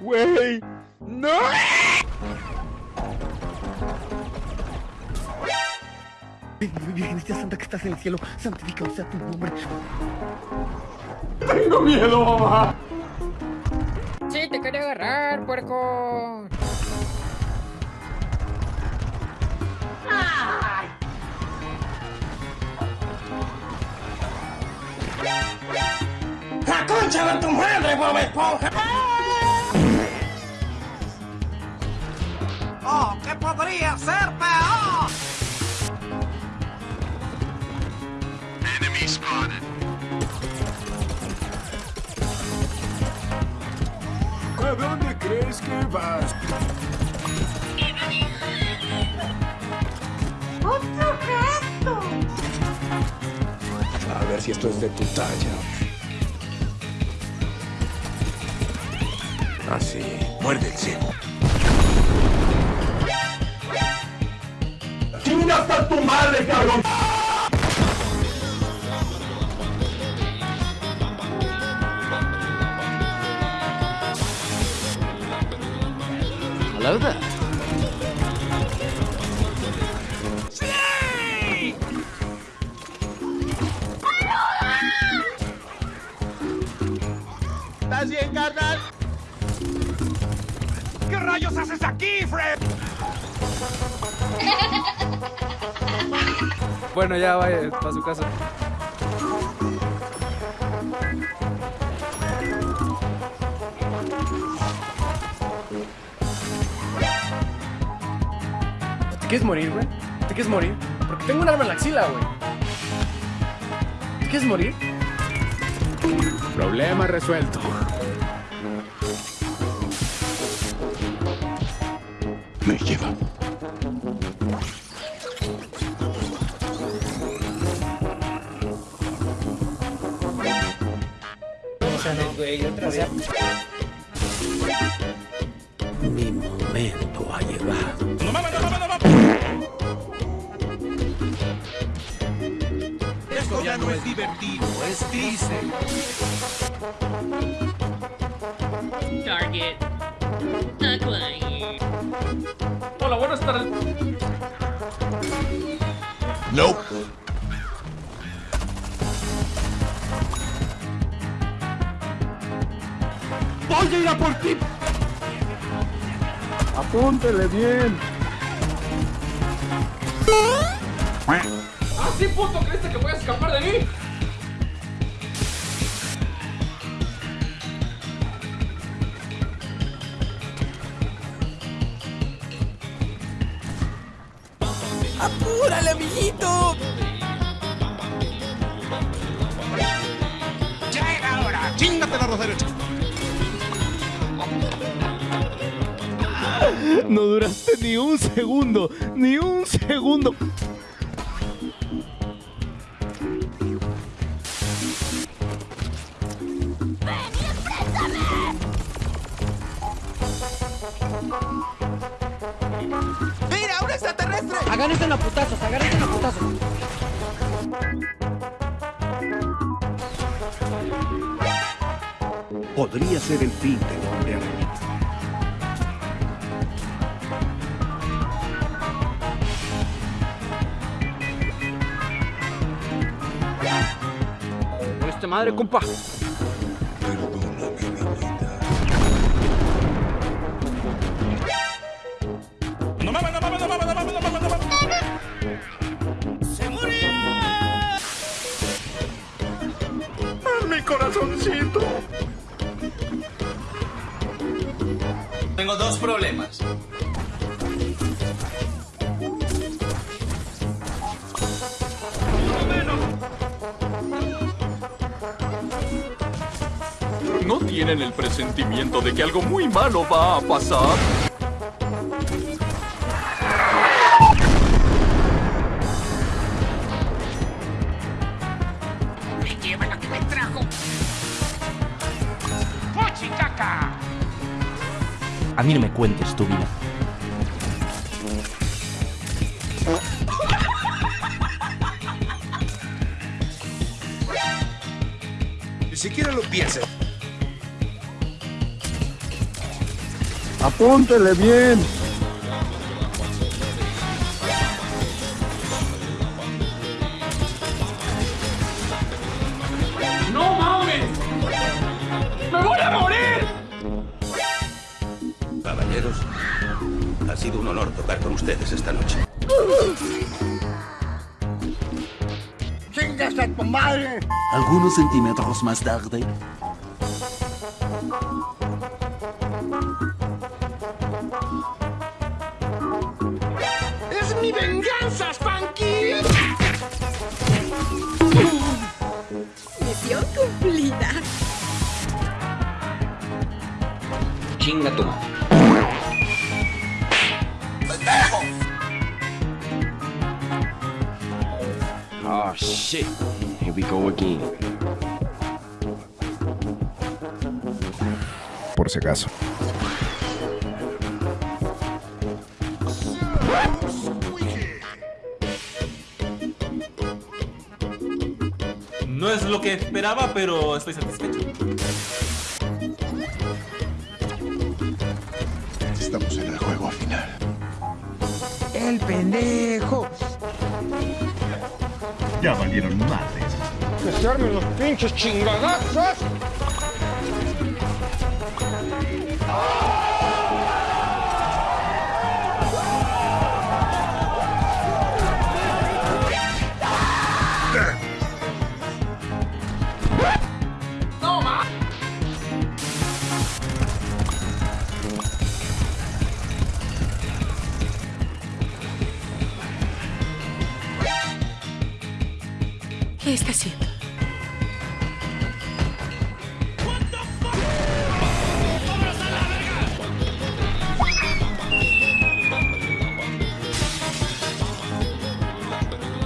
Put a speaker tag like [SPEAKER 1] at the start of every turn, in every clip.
[SPEAKER 1] Güey, no.
[SPEAKER 2] Virgencita Santa que estás en el cielo, santificado sea tu nombre.
[SPEAKER 1] Tengo miedo, mamá.
[SPEAKER 3] Sí, te quería agarrar, puerco.
[SPEAKER 4] ¡La concha de tu madre, Bob Esponja! ¡Oh, qué podría ser peor!
[SPEAKER 1] ¿A dónde crees que vas? Ver si esto es de tu talla. Así. Muerde el cielo. ¡Chinga hasta tu madre, cabrón! ¿Estás bien, carnal? ¿Qué rayos haces aquí, Fred?
[SPEAKER 5] Bueno, ya vaya para su casa. ¿Te quieres morir, güey? ¿Te quieres morir? Porque tengo un arma en la axila, güey. ¿Te quieres morir?
[SPEAKER 1] Problema resuelto. Me lleva.
[SPEAKER 2] Mi momento ha llegado.
[SPEAKER 4] Esto ya no es divertido, es triste.
[SPEAKER 6] Target.
[SPEAKER 5] Hola, buenas tardes.
[SPEAKER 1] Nope.
[SPEAKER 2] ¡Voy a ir a por ti!
[SPEAKER 1] Apúntele bien.
[SPEAKER 5] ¡Ah, sí, puto! ¿Creíste que voy a escapar de mí?
[SPEAKER 2] ¡Apúrale, amiguito!
[SPEAKER 4] ¡Ya era hora! ¡Chingate la derecha!
[SPEAKER 2] No duraste ni un segundo, ni un segundo.
[SPEAKER 3] Agárrense a putazos, agárrense a putazos.
[SPEAKER 2] Podría ser el fin del hombre araña.
[SPEAKER 5] ¡Esta madre, compa!
[SPEAKER 4] Dos problemas.
[SPEAKER 1] ¿No tienen el presentimiento de que algo muy malo va a pasar?
[SPEAKER 2] A mí no me cuentes tu vida.
[SPEAKER 1] Ni siquiera lo pienses.
[SPEAKER 7] Apúntele bien.
[SPEAKER 1] Sido un honor tocar con ustedes esta noche.
[SPEAKER 8] Algunos centímetros más tarde.
[SPEAKER 9] Misión cumplida.
[SPEAKER 4] Chinga tu madre.
[SPEAKER 10] Oh shit. Here we go again.
[SPEAKER 7] Por si acaso.
[SPEAKER 11] No es lo que esperaba, pero estoy satisfecho.
[SPEAKER 1] Estamos en el juego final.
[SPEAKER 4] El pendejo.
[SPEAKER 7] Ya valieron madres.
[SPEAKER 4] Que se armen los pinches chingadazos.
[SPEAKER 9] ¿Qué está haciendo?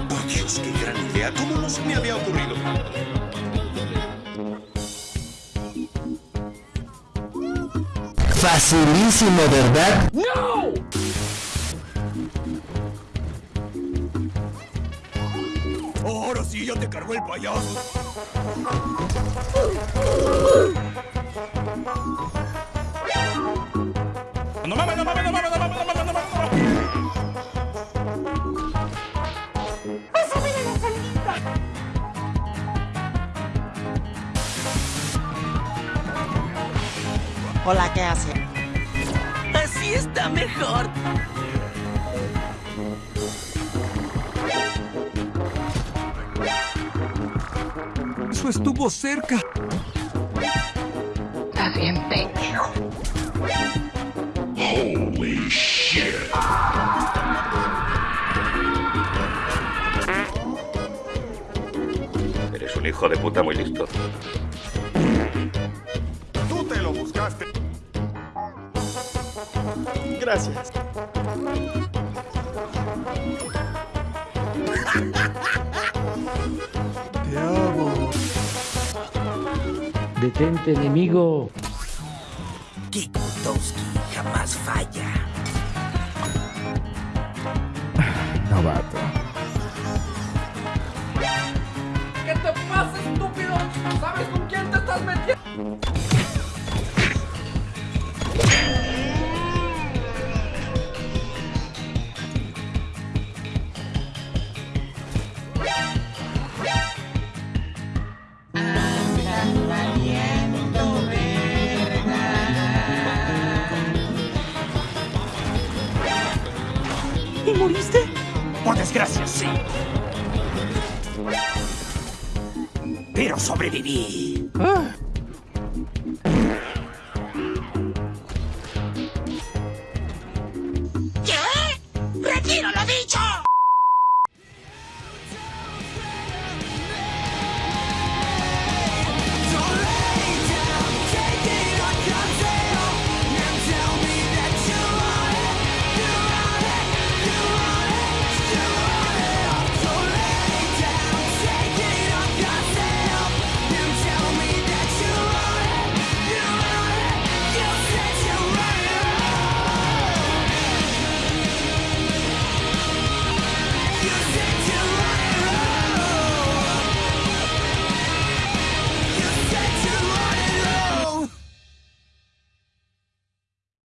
[SPEAKER 1] Oh Dios, qué gran idea. ¿Cómo no se me había ocurrido?
[SPEAKER 8] Facilísimo, ¿verdad?
[SPEAKER 1] Ahora ya te cargó el payaso.
[SPEAKER 11] No mames, no mames, no mames, no mames, no mames, no mames, no mames.
[SPEAKER 8] Hola, ¿qué hace? Así está mejor.
[SPEAKER 10] Eso estuvo cerca.
[SPEAKER 4] Estás bien pendejo.
[SPEAKER 1] Eres un hijo de puta muy listo.
[SPEAKER 3] Tú te lo buscaste.
[SPEAKER 7] Gracias.
[SPEAKER 4] Detente, enemigo.
[SPEAKER 8] Kikutowski jamás falla.
[SPEAKER 7] Novato.
[SPEAKER 12] ¿Qué te pasa, estúpido? ¿Sabes con quién te estás metiendo?
[SPEAKER 1] Por desgracia, sí. Pero sobreviví.